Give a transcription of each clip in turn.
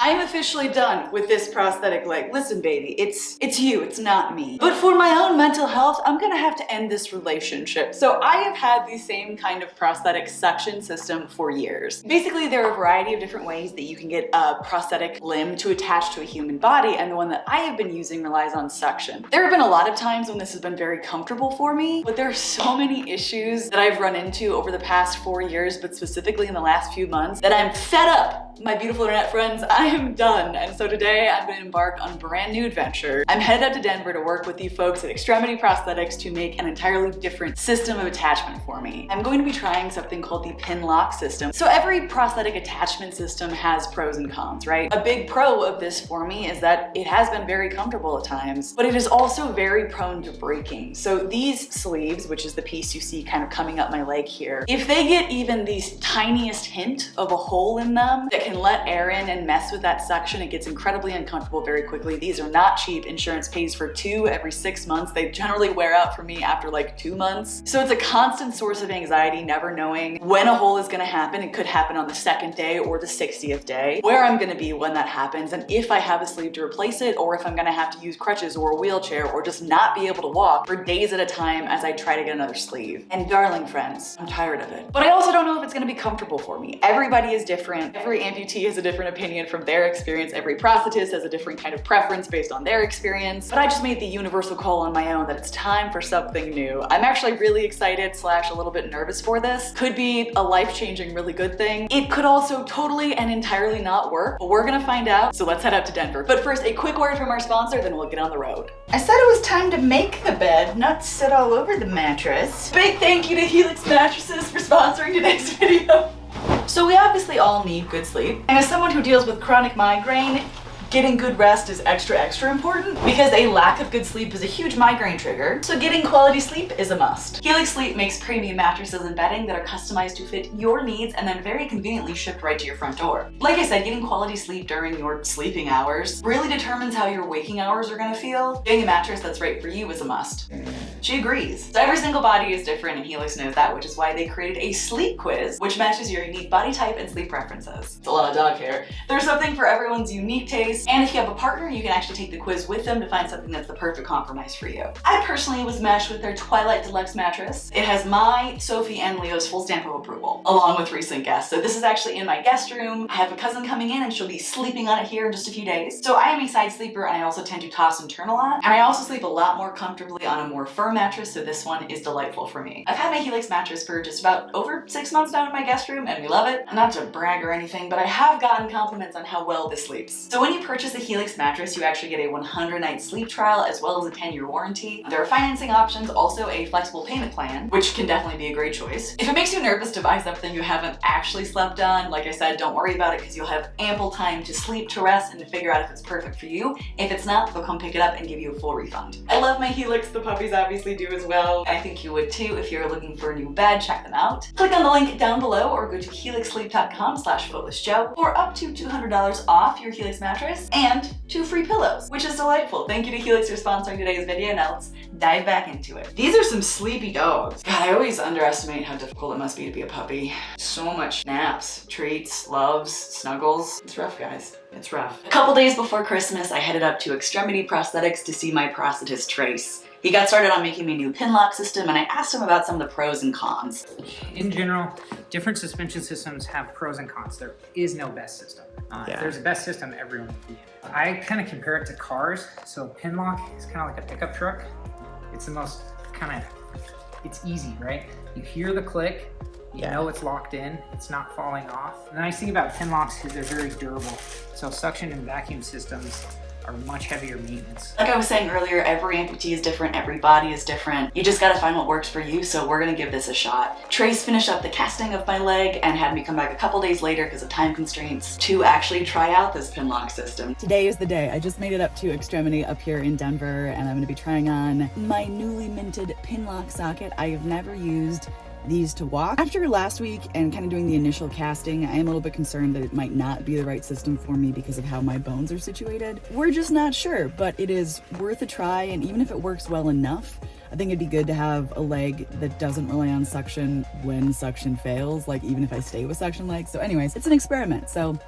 I'm officially done with this prosthetic leg. Listen, baby, it's it's you, it's not me. But for my own mental health, I'm gonna have to end this relationship. So I have had the same kind of prosthetic suction system for years. Basically, there are a variety of different ways that you can get a prosthetic limb to attach to a human body, and the one that I have been using relies on suction. There have been a lot of times when this has been very comfortable for me, but there are so many issues that I've run into over the past four years, but specifically in the last few months, that I'm fed up my beautiful internet friends, I am done. And so today I'm gonna embark on a brand new adventure. I'm headed up to Denver to work with the folks at Extremity Prosthetics to make an entirely different system of attachment for me. I'm going to be trying something called the pin lock system. So every prosthetic attachment system has pros and cons, right? A big pro of this for me is that it has been very comfortable at times, but it is also very prone to breaking. So these sleeves, which is the piece you see kind of coming up my leg here, if they get even the tiniest hint of a hole in them that can let air in and mess with that suction. it gets incredibly uncomfortable very quickly. These are not cheap. Insurance pays for two every six months. They generally wear out for me after like two months. So it's a constant source of anxiety, never knowing when a hole is gonna happen. It could happen on the second day or the 60th day, where I'm gonna be when that happens, and if I have a sleeve to replace it, or if I'm gonna have to use crutches or a wheelchair, or just not be able to walk for days at a time as I try to get another sleeve. And darling friends, I'm tired of it. But I also don't know if it's gonna be comfortable for me. Everybody is different. Every amputee has a different opinion from their experience. Every prosthetist has a different kind of preference based on their experience. But I just made the universal call on my own that it's time for something new. I'm actually really excited slash a little bit nervous for this. Could be a life-changing, really good thing. It could also totally and entirely not work, but we're gonna find out. So let's head up to Denver. But first, a quick word from our sponsor, then we'll get on the road. I said it was time to make the bed, not sit all over the mattress. Big thank you to Helix Mattresses for sponsoring today's video. So we obviously all need good sleep. And as someone who deals with chronic migraine, Getting good rest is extra, extra important because a lack of good sleep is a huge migraine trigger, so getting quality sleep is a must. Helix Sleep makes premium mattresses and bedding that are customized to fit your needs and then very conveniently shipped right to your front door. Like I said, getting quality sleep during your sleeping hours really determines how your waking hours are gonna feel. Getting a mattress that's right for you is a must. She agrees. So every single body is different and Helix knows that, which is why they created a sleep quiz, which matches your unique body type and sleep preferences. It's a lot of dog hair. There's something for everyone's unique taste and if you have a partner, you can actually take the quiz with them to find something that's the perfect compromise for you. I personally was matched with their Twilight Deluxe mattress. It has my, Sophie, and Leo's full stamp of approval, along with recent guests. So this is actually in my guest room. I have a cousin coming in and she'll be sleeping on it here in just a few days. So I am a side sleeper and I also tend to toss and turn a lot. And I also sleep a lot more comfortably on a more firm mattress, so this one is delightful for me. I've had my Helix mattress for just about over six months now in my guest room and we love it. Not to brag or anything, but I have gotten compliments on how well this sleeps. So when you purchase a Helix mattress, you actually get a 100 night sleep trial as well as a 10 year warranty. There are financing options, also a flexible payment plan, which can definitely be a great choice. If it makes you nervous to buy something you haven't actually slept on, like I said, don't worry about it because you'll have ample time to sleep, to rest, and to figure out if it's perfect for you. If it's not, they'll come pick it up and give you a full refund. I love my Helix, the puppies obviously do as well. I think you would too if you're looking for a new bed, check them out. Click on the link down below or go to helixsleep.com slash footlessjoe for up to $200 off your Helix mattress and two free pillows, which is delightful. Thank you to Helix for sponsoring today's video. Now let's dive back into it. These are some sleepy dogs. God, I always underestimate how difficult it must be to be a puppy. So much naps, treats, loves, snuggles. It's rough, guys. It's rough. A couple days before Christmas, I headed up to Extremity Prosthetics to see my prosthetist Trace. He got started on making me a new pin lock system and I asked him about some of the pros and cons. In general, different suspension systems have pros and cons. There is no best system. Uh, yeah. If there's a best system, everyone can I kind of compare it to cars. So pin lock is kind of like a pickup truck. It's the most kind of, it's easy, right? You hear the click, you yeah. know it's locked in, it's not falling off. The nice thing about pin locks is they're very durable. So suction and vacuum systems are much heavier maintenance. Like I was saying earlier, every amputee is different, every body is different. You just gotta find what works for you, so we're gonna give this a shot. Trace finished up the casting of my leg and had me come back a couple days later because of time constraints to actually try out this pin lock system. Today is the day. I just made it up to Extremity up here in Denver and I'm gonna be trying on my newly minted pin lock socket. I have never used these to walk. After last week and kind of doing the initial casting, I am a little bit concerned that it might not be the right system for me because of how my bones are situated. We're just not sure, but it is worth a try. And even if it works well enough, I think it'd be good to have a leg that doesn't rely on suction when suction fails, like even if I stay with suction legs. So anyways, it's an experiment. So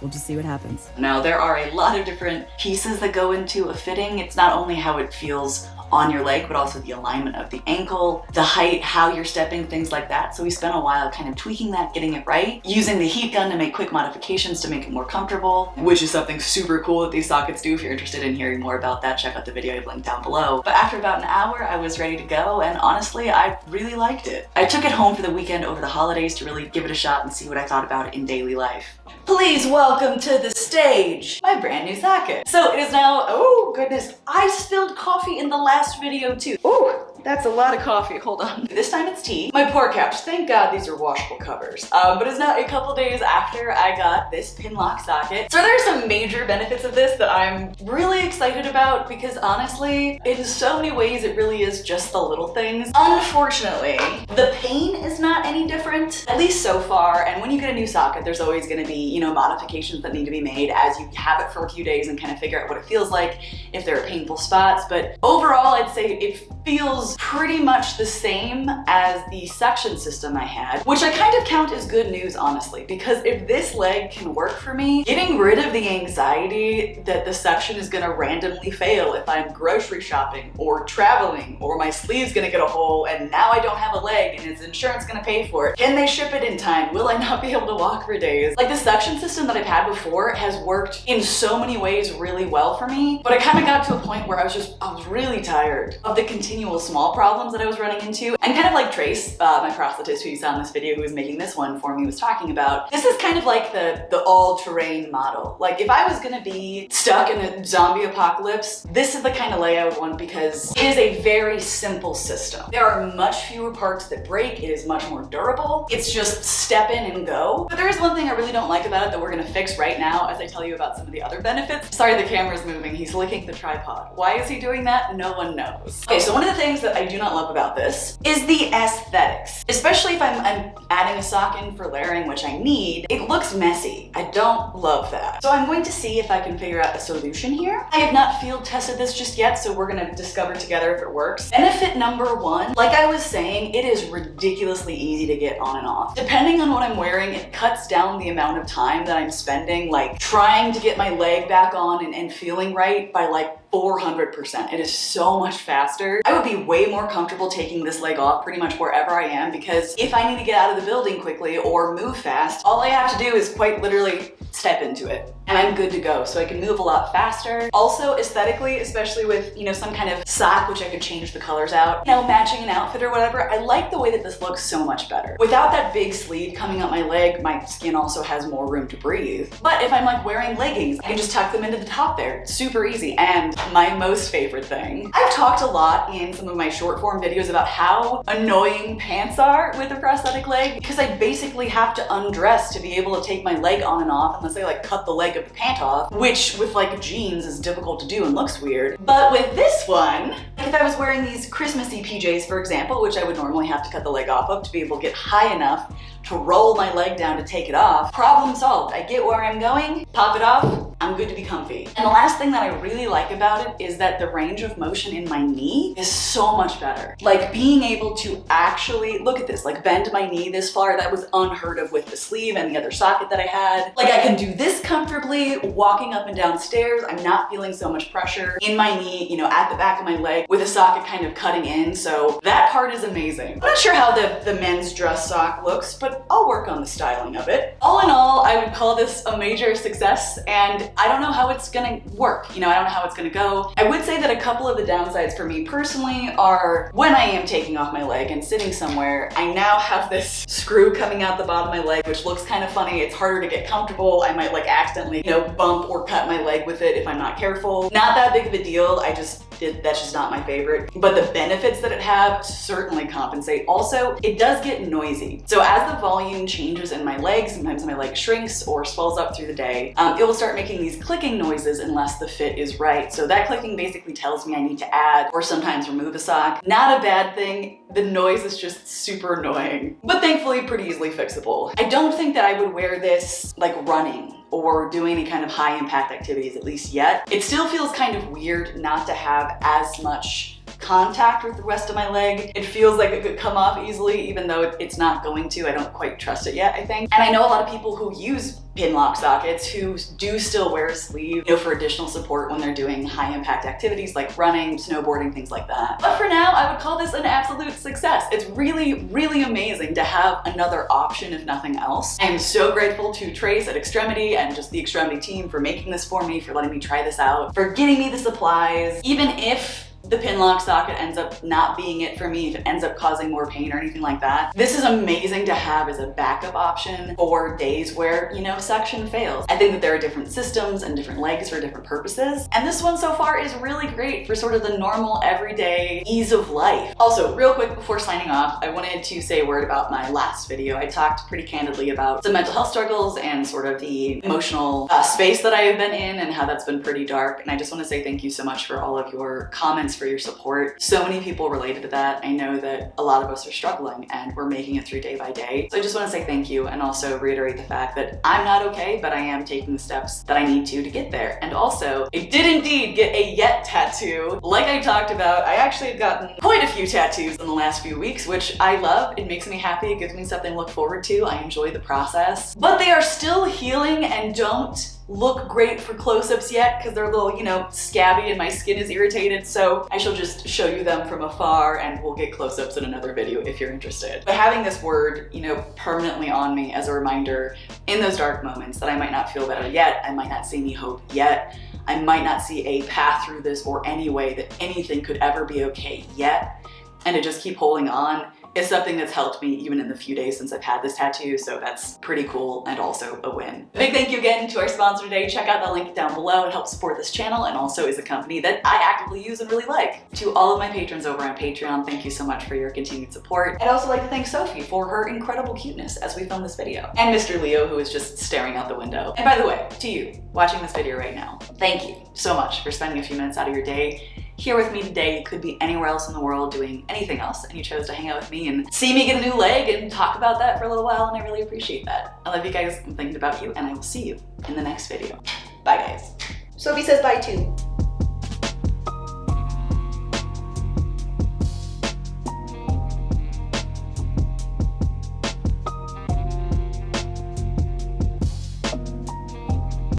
we'll just see what happens. Now, there are a lot of different pieces that go into a fitting. It's not only how it feels on your leg, but also the alignment of the ankle, the height, how you're stepping, things like that. So we spent a while kind of tweaking that, getting it right, using the heat gun to make quick modifications to make it more comfortable, which is something super cool that these sockets do. If you're interested in hearing more about that, check out the video I've linked down below. But after about an hour, I was ready to go, and honestly, I really liked it. I took it home for the weekend over the holidays to really give it a shot and see what I thought about it in daily life. Please welcome to the stage my brand new socket. So it is now, oh goodness, I spilled coffee in the last video too. Oh, that's a lot of coffee. Hold on. This time it's tea. My poor couch. Thank God these are washable covers. Um, but it's now a couple days after I got this pin lock socket. So there are some major benefits of this that I'm really excited about because honestly, in so many ways, it really is just the little things. Unfortunately, the pain is not any different, at least so far. And when you get a new socket, there's always gonna be, you know, modifications that need to be made as you have it for a few days and kind of figure out what it feels like, if there are painful spots. But overall, I'd say it feels pretty much the same as the suction system I had, which I kind of count as good news, honestly, because if this leg can work for me, getting rid of the anxiety that the suction is gonna randomly fail if I'm grocery shopping or traveling or my sleeve's gonna get a hole and now I don't have a leg and is insurance gonna pay for it? Can they ship it in time? Will I not be able to walk for days? Like the suction system that I've had before has worked in so many ways really well for me, but I kind of got to a point where I was just, I was really tired of the continual small problems that I was running into. And kind of like Trace, uh, my prosthetist who you saw in this video who was making this one for me was talking about, this is kind of like the, the all-terrain model. Like if I was gonna be stuck in a zombie apocalypse, this is the kind of lay I would want because it is a very simple system. There are much fewer parts that break. It is much more durable. It's just step in and go. But there is one thing I really don't like about it that we're gonna fix right now as I tell you about some of the other benefits. Sorry, the camera's moving. He's licking the tripod. Why is he doing that? No one knows. Okay, so one of the things that I do not love about this is the aesthetics. Especially if I'm, I'm adding a sock in for layering, which I need, it looks messy. I don't love that. So I'm going to see if I can figure out a solution here. I have not field tested this just yet, so we're gonna discover together if it works. Benefit number one, like I was saying, it is ridiculously easy to get on and off. Depending on what I'm wearing, it cuts down the amount of time that I'm spending like trying to get my leg back on and, and feeling right by like 400%. It is so much faster. I would be way more comfortable taking this leg off pretty much wherever I am because if I need to get out of the building quickly or move fast, all I have to do is quite literally step into it and I'm good to go. So I can move a lot faster. Also aesthetically, especially with, you know, some kind of sock, which I could change the colors out, you know, matching an outfit or whatever, I like the way that this looks so much better. Without that big sleeve coming up my leg, my skin also has more room to breathe. But if I'm like wearing leggings, I can just tuck them into the top there. Super easy. And my most favorite thing, I've talked a lot in some of my short form videos about how annoying pants are with a prosthetic leg because I basically have to undress to be able to take my leg on and off unless I like cut the leg of the pant off, which with like jeans is difficult to do and looks weird. But with this one, if I was wearing these Christmassy PJs, for example, which I would normally have to cut the leg off of to be able to get high enough to roll my leg down to take it off, problem solved. I get where I'm going, pop it off, I'm good to be comfy. And the last thing that I really like about it is that the range of motion in my knee is so much better. Like being able to actually, look at this, like bend my knee this far, that was unheard of with the sleeve and the other socket that I had. Like I can do this comfortably, walking up and down stairs. I'm not feeling so much pressure in my knee, you know, at the back of my leg with a socket kind of cutting in. So that part is amazing. I'm not sure how the, the men's dress sock looks, but I'll work on the styling of it. All in all, I would call this a major success and I don't know how it's gonna work. You know, I don't know how it's gonna go. I would say that a couple of the downsides for me personally are when I am taking off my leg and sitting somewhere, I now have this screw coming out the bottom of my leg, which looks kind of funny. It's harder to get comfortable. I might like accidentally, you know, bump or cut my leg with it if I'm not careful. Not that big of a deal. I just that's just not my favorite. But the benefits that it have certainly compensate. Also, it does get noisy. So as the volume changes in my leg, sometimes my leg shrinks or swells up through the day, um, it will start making these clicking noises unless the fit is right. So that clicking basically tells me I need to add or sometimes remove a sock. Not a bad thing. The noise is just super annoying, but thankfully pretty easily fixable. I don't think that I would wear this like running or doing any kind of high impact activities at least yet. It still feels kind of weird not to have as much contact with the rest of my leg. It feels like it could come off easily, even though it's not going to. I don't quite trust it yet, I think. And I know a lot of people who use pin lock sockets who do still wear a sleeve, you know, for additional support when they're doing high impact activities like running, snowboarding, things like that. But for now, I would call this an absolute success. It's really, really amazing to have another option if nothing else. I am so grateful to Trace at Extremity and just the Extremity team for making this for me, for letting me try this out, for getting me the supplies. Even if the pin lock socket ends up not being it for me, if it ends up causing more pain or anything like that. This is amazing to have as a backup option for days where, you know, suction fails. I think that there are different systems and different legs for different purposes. And this one so far is really great for sort of the normal everyday ease of life. Also, real quick before signing off, I wanted to say a word about my last video. I talked pretty candidly about some mental health struggles and sort of the emotional uh, space that I have been in and how that's been pretty dark. And I just want to say thank you so much for all of your comments for your support. So many people related to that. I know that a lot of us are struggling and we're making it through day by day. So I just want to say thank you and also reiterate the fact that I'm not okay, but I am taking the steps that I need to to get there. And also, I did indeed get a yet tattoo. Like I talked about, I actually have gotten quite a few tattoos in the last few weeks, which I love. It makes me happy. It gives me something to look forward to. I enjoy the process. But they are still healing and don't look great for close-ups yet because they're a little, you know, scabby and my skin is irritated. So I shall just show you them from afar and we'll get close-ups in another video if you're interested. But having this word, you know, permanently on me as a reminder in those dark moments that I might not feel better yet, I might not see any hope yet, I might not see a path through this or any way that anything could ever be okay yet, and to just keep holding on is something that's helped me even in the few days since I've had this tattoo, so that's pretty cool and also a win. Big thank you again to our sponsor today. Check out the link down below. It helps support this channel and also is a company that I actively use and really like. To all of my patrons over on Patreon, thank you so much for your continued support. I'd also like to thank Sophie for her incredible cuteness as we film this video. And Mr. Leo, who is just staring out the window. And by the way, to you, watching this video right now, thank you so much for spending a few minutes out of your day here with me today. You could be anywhere else in the world doing anything else and you chose to hang out with me and see me get a new leg and talk about that for a little while and I really appreciate that. I love you guys, I'm thinking about you and I will see you in the next video. Bye guys. Sophie says bye too.